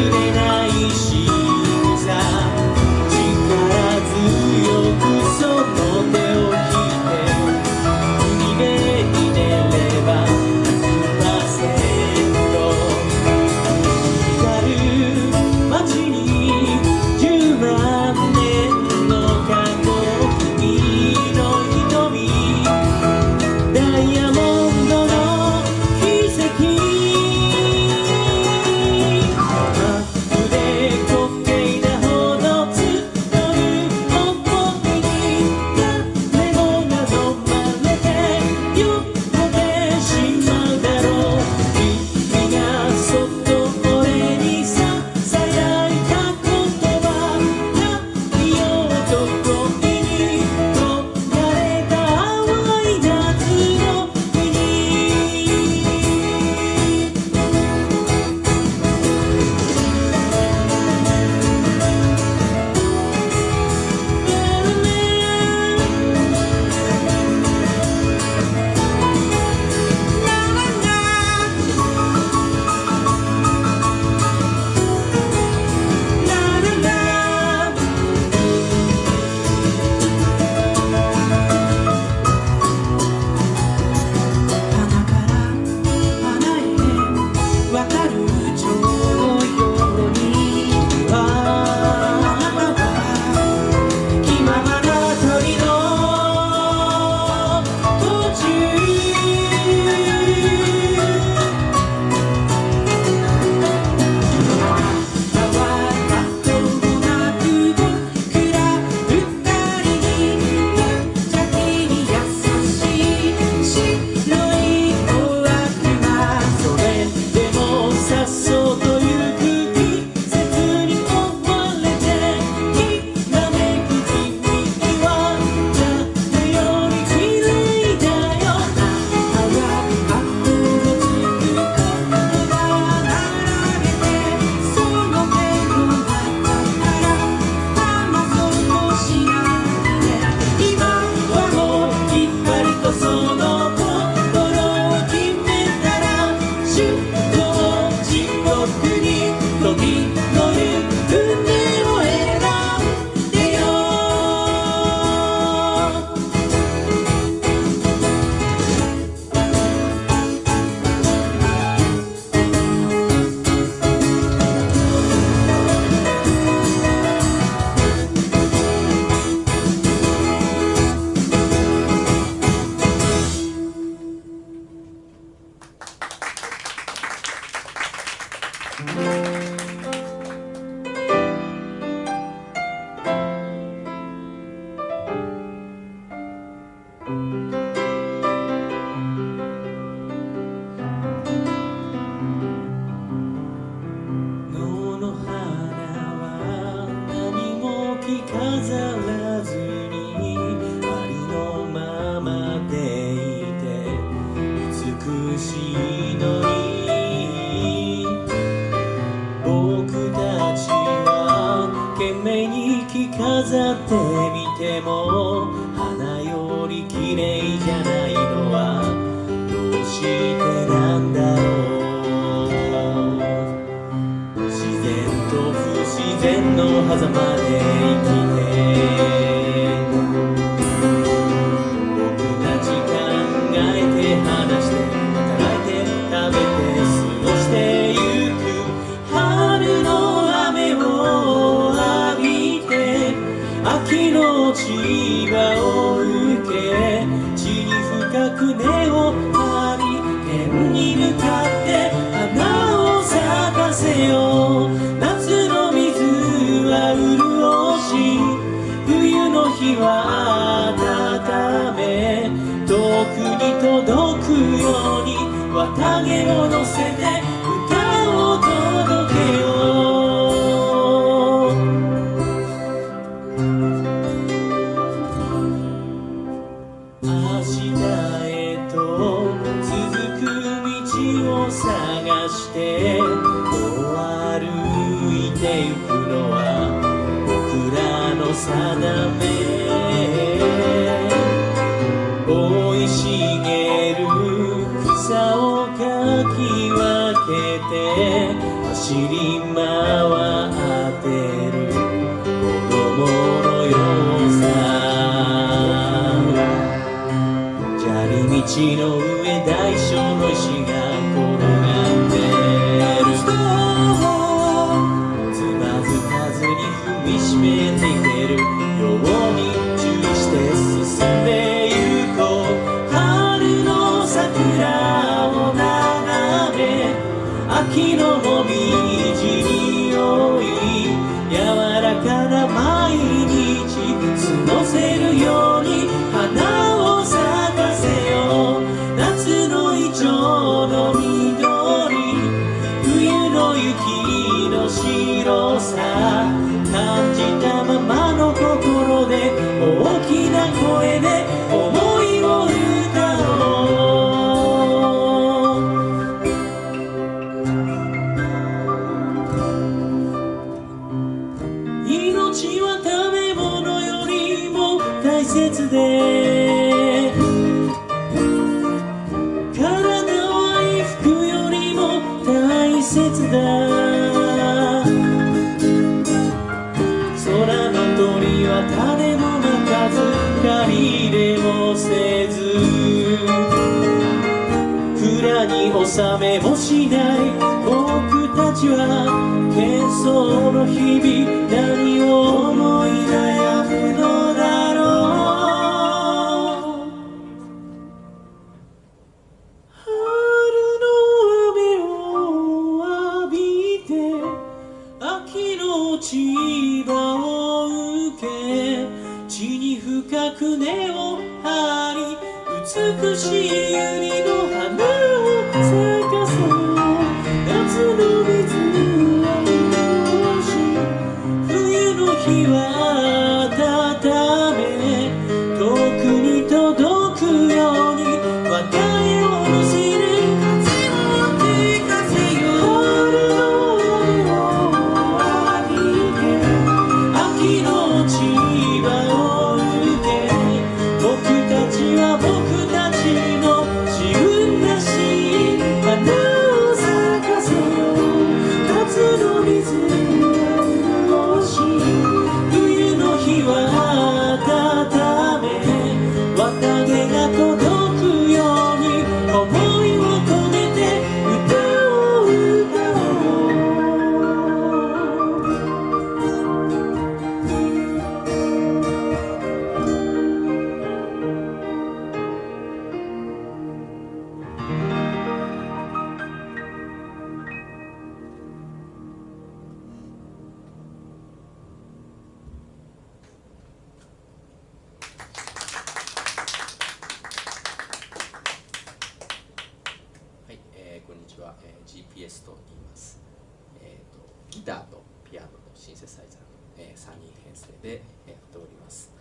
you. き飾ってみても花より綺麗じゃないのはどうしてなんだろう。自然と不自然の狭間で生き秋の千葉を受け地に深く根を張り天に向かって花を咲かせよう夏の水は潤し冬の日は温め遠くに届くように綿毛を乗せての上大小の石が転がえー GPS と言います、えーと。ギターとピアノとシンセサイザーの、え3人編成でやっております。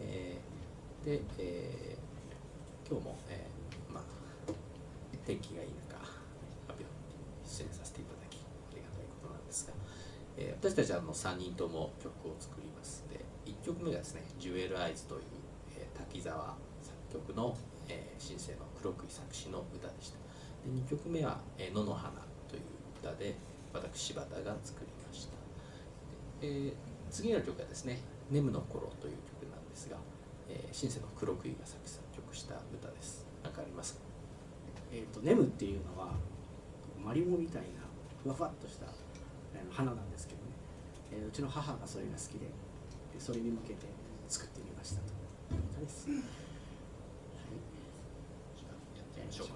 えーで、えー今日も、えーまあ、天気がいい中、発表出演させていただき、ありがたいことなんですが、えー私たちはあの3人とも曲を作りますで1曲目がですね「ジュエル・アイズ」という、えー滝沢作曲の、シンセの黒木作詞の歌でしたで2曲目は「えー野の花」という歌で私柴田が作りました。で、えー次の曲はですね「ネムの頃」という曲なんですが、えーシンセの黒木が作詞作曲した歌です。何かありますか？えー、とネムっていうのはマリモみたいなふわふわっとしたえー花なんですけどね、えーうちの母がそれが好きででそれに向けて作ってみましたという歌です。はい。じゃあやってみましょう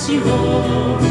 私を